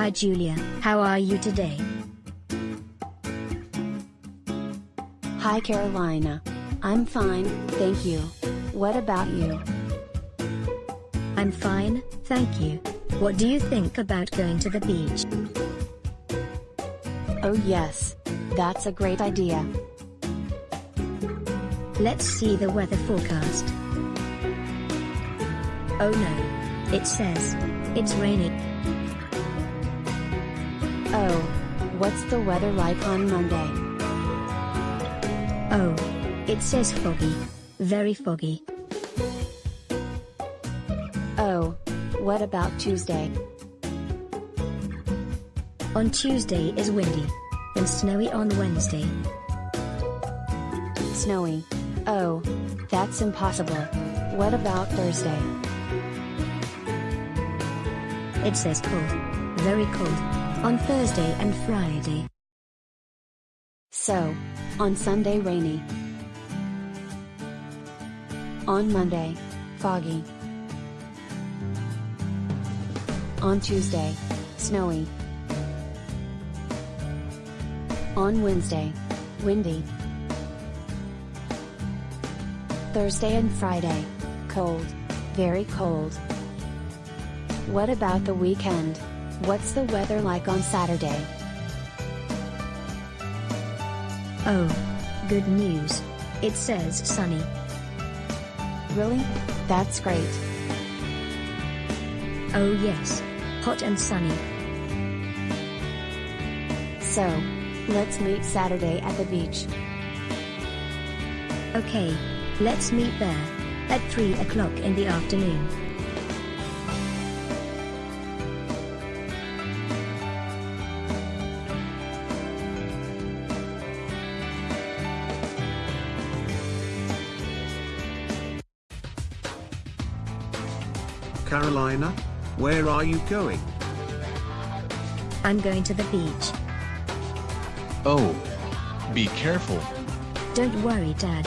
Hi Julia, how are you today? Hi Carolina. I'm fine, thank you. What about you? I'm fine, thank you. What do you think about going to the beach? Oh yes. That's a great idea. Let's see the weather forecast. Oh no. It says, it's raining. What's the weather like on Monday? Oh. It says foggy. Very foggy. Oh. What about Tuesday? On Tuesday is windy. And snowy on Wednesday. Snowy. Oh. That's impossible. What about Thursday? It says cold. Very cold. On Thursday and Friday. So. On Sunday rainy. On Monday. Foggy. On Tuesday. Snowy. On Wednesday. Windy. Thursday and Friday. Cold. Very cold. What about the weekend? What's the weather like on Saturday? Oh. Good news. It says sunny. Really? That's great. Oh yes. Hot and sunny. So, let's meet Saturday at the beach. Okay. Let's meet there. At 3 o'clock in the afternoon. Carolina? Where are you going? I'm going to the beach. Oh. Be careful. Don't worry Dad,